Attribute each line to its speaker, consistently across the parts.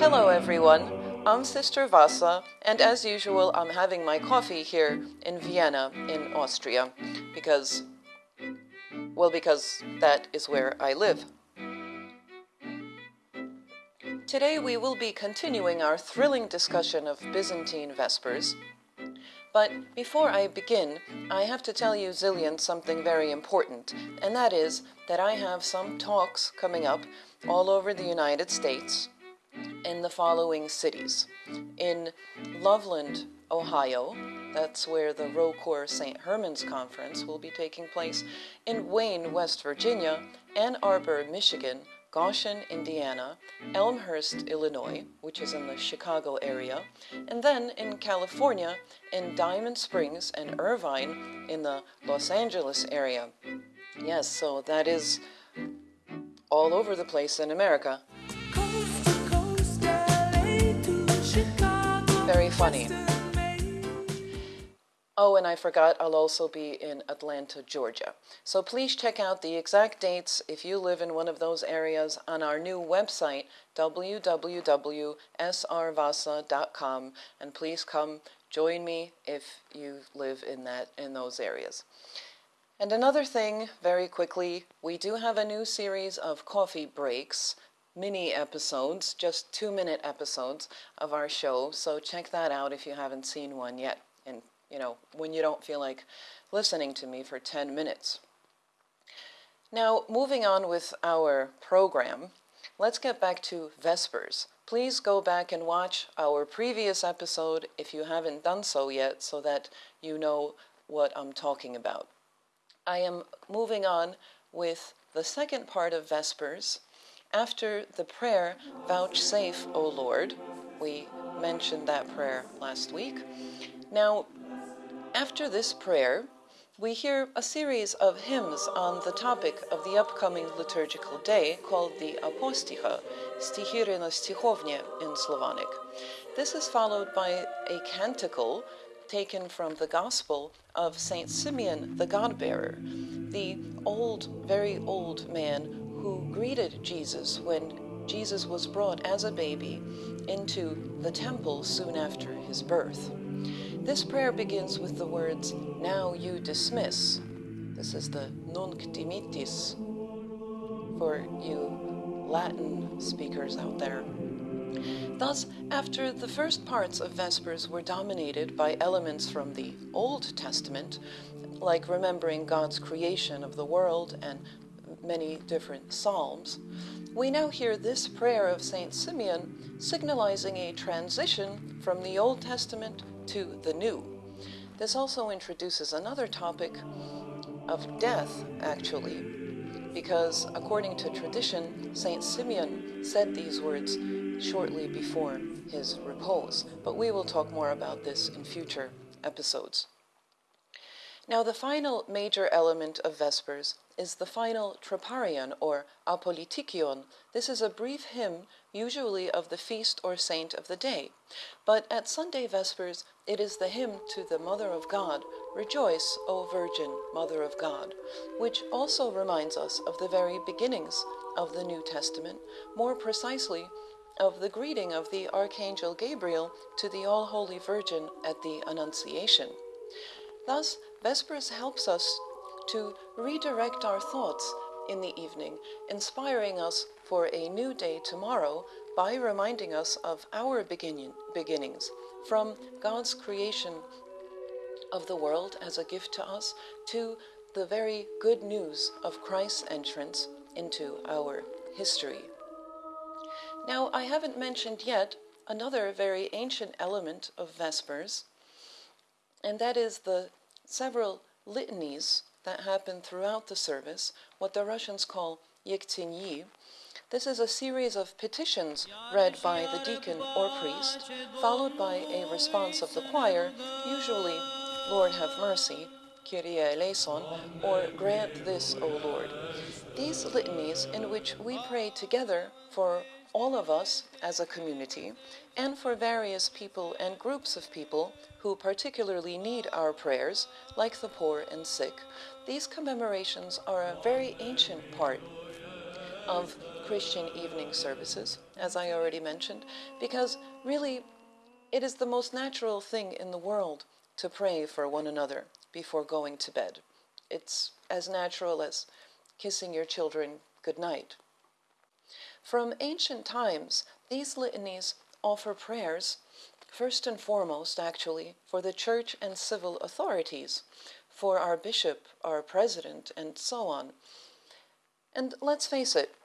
Speaker 1: Hello everyone, I'm Sister Vassa, and as usual, I'm having my coffee here in Vienna, in Austria, because, well, because that is where I live. Today we will be continuing our thrilling discussion of Byzantine Vespers. But before I begin, I have to tell you, Zillion, something very important, and that is that I have some talks coming up all over the United States in the following cities. In Loveland, Ohio, that's where the ROCOR St. Herman's Conference will be taking place. In Wayne, West Virginia, Ann Arbor, Michigan, Goshen, Indiana, Elmhurst, Illinois, which is in the Chicago area, and then in California, in Diamond Springs and Irvine in the Los Angeles area. Yes, so that is all over the place in America. Very funny. Oh, and I forgot, I'll also be in Atlanta, Georgia. So please check out the exact dates if you live in one of those areas on our new website, www.srvasa.com, and please come join me if you live in that in those areas. And another thing, very quickly, we do have a new series of coffee breaks, mini episodes, just two minute episodes of our show. So check that out if you haven't seen one yet. And you know, when you don't feel like listening to me for 10 minutes. Now, moving on with our program, let's get back to Vespers. Please go back and watch our previous episode if you haven't done so yet so that you know what I'm talking about. I am moving on with the second part of Vespers. After the prayer, Vouchsafe, O Lord, we mentioned that prayer last week. Now, after this prayer, we hear a series of hymns on the topic of the upcoming liturgical day called the Aposticha, Stichire na in Slavonic. This is followed by a canticle taken from the Gospel of Saint Simeon the God-bearer, the old, very old man who greeted Jesus when Jesus was brought as a baby into the temple soon after his birth. This prayer begins with the words, Now you dismiss. This is the Nunc dimittis for you Latin speakers out there. Thus, after the first parts of Vespers were dominated by elements from the Old Testament, like remembering God's creation of the world and many different psalms, we now hear this prayer of St. Simeon signalizing a transition from the Old Testament to the new. This also introduces another topic of death, actually, because according to tradition, St. Simeon said these words shortly before his repose. But we will talk more about this in future episodes. Now, the final major element of Vespers is the final troparion or apolytikion. This is a brief hymn, usually of the feast or saint of the day. But at Sunday Vespers, it is the hymn to the Mother of God, Rejoice, O Virgin, Mother of God, which also reminds us of the very beginnings of the New Testament, more precisely, of the greeting of the Archangel Gabriel to the All Holy Virgin at the Annunciation. Thus, Vespers helps us to redirect our thoughts in the evening, inspiring us for a new day tomorrow by reminding us of our beginning, beginnings from God's creation of the world as a gift to us to the very good news of Christ's entrance into our history. Now, I haven't mentioned yet another very ancient element of Vespers, and that is the several litanies that happen throughout the service, what the Russians call yektinyi. This is a series of petitions read by the deacon or priest, followed by a response of the choir, usually, Lord have mercy, Kyrie eleison, or grant this, O Lord. These litanies in which we pray together for all of us as a community, and for various people and groups of people who particularly need our prayers, like the poor and sick, these commemorations are a very ancient part of Christian evening services, as I already mentioned, because really it is the most natural thing in the world to pray for one another before going to bed. It's as natural as kissing your children good night. From ancient times, these litanies offer prayers, first and foremost, actually, for the church and civil authorities, for our bishop, our president, and so on. And let's face it,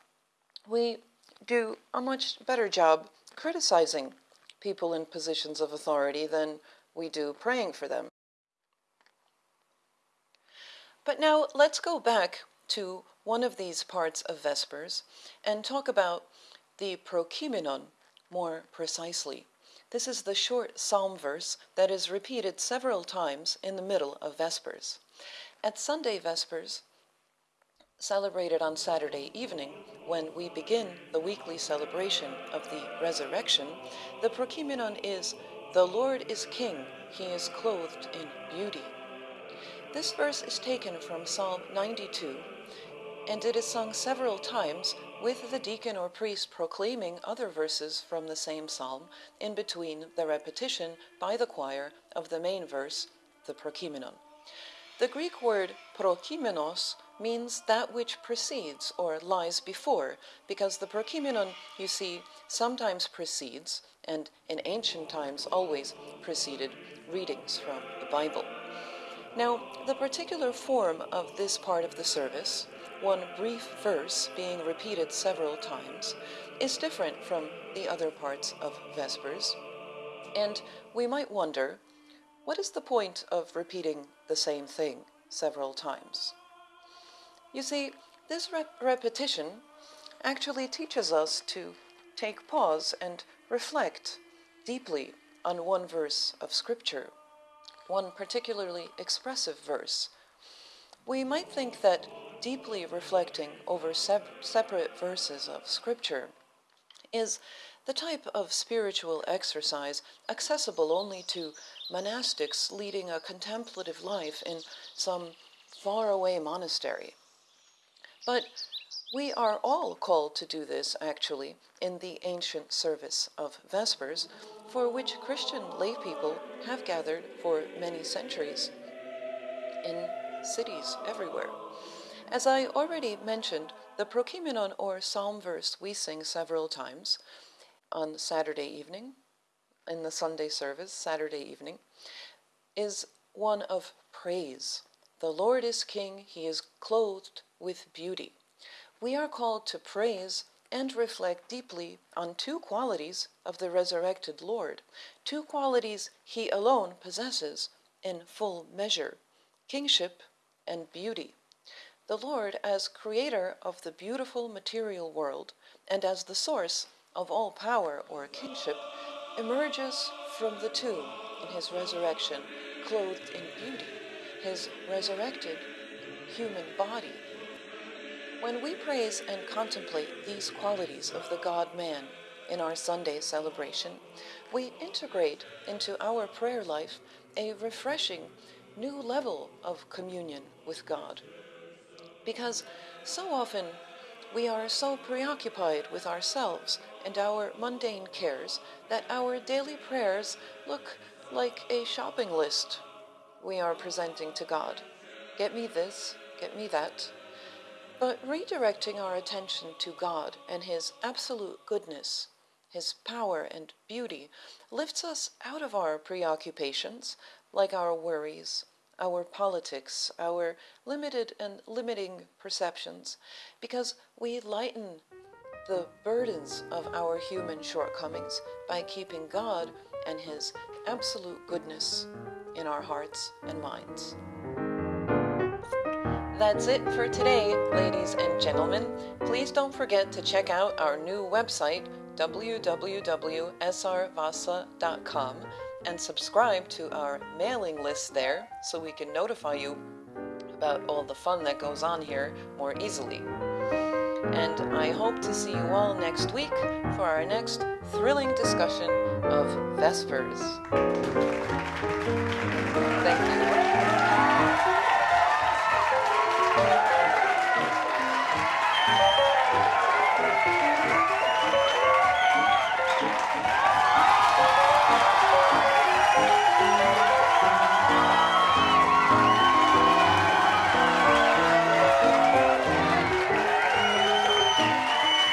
Speaker 1: we do a much better job criticizing people in positions of authority than we do praying for them. But now let's go back to one of these parts of Vespers and talk about the Prokeimenon more precisely. This is the short psalm verse that is repeated several times in the middle of Vespers. At Sunday Vespers, celebrated on Saturday evening, when we begin the weekly celebration of the resurrection, the Prokeimenon is, The Lord is King, he is clothed in beauty. This verse is taken from Psalm 92, and it is sung several times with the deacon or priest proclaiming other verses from the same psalm in between the repetition by the choir of the main verse, the Prokeimenon. The Greek word prokeimenos means that which precedes or lies before, because the Prokeimenon, you see, sometimes precedes, and in ancient times always preceded readings from the Bible. Now, the particular form of this part of the service, one brief verse being repeated several times, is different from the other parts of Vespers. And we might wonder, what is the point of repeating the same thing several times? You see, this rep repetition actually teaches us to take pause and reflect deeply on one verse of Scripture, one particularly expressive verse. We might think that deeply reflecting over separate verses of Scripture is the type of spiritual exercise accessible only to monastics leading a contemplative life in some faraway monastery. But we are all called to do this, actually, in the ancient service of Vespers, for which Christian laypeople have gathered for many centuries in cities everywhere. As I already mentioned, the Prokeimenon or psalm verse we sing several times on Saturday evening, in the Sunday service, Saturday evening, is one of praise. The Lord is King, he is clothed with beauty. We are called to praise and reflect deeply on two qualities of the resurrected Lord, two qualities he alone possesses in full measure kingship and beauty the Lord as creator of the beautiful material world and as the source of all power or kingship, emerges from the tomb in his resurrection, clothed in beauty, his resurrected human body. When we praise and contemplate these qualities of the God man in our Sunday celebration, we integrate into our prayer life a refreshing new level of communion with God because so often we are so preoccupied with ourselves and our mundane cares that our daily prayers look like a shopping list we are presenting to God. Get me this, get me that. But redirecting our attention to God and His absolute goodness, His power and beauty, lifts us out of our preoccupations, like our worries, our politics, our limited and limiting perceptions, because we lighten the burdens of our human shortcomings by keeping God and His absolute goodness in our hearts and minds. That's it for today, ladies and gentlemen. Please don't forget to check out our new website, www.srvasa.com and subscribe to our mailing list there so we can notify you about all the fun that goes on here more easily. And I hope to see you all next week for our next thrilling discussion of Vespers. Thank you.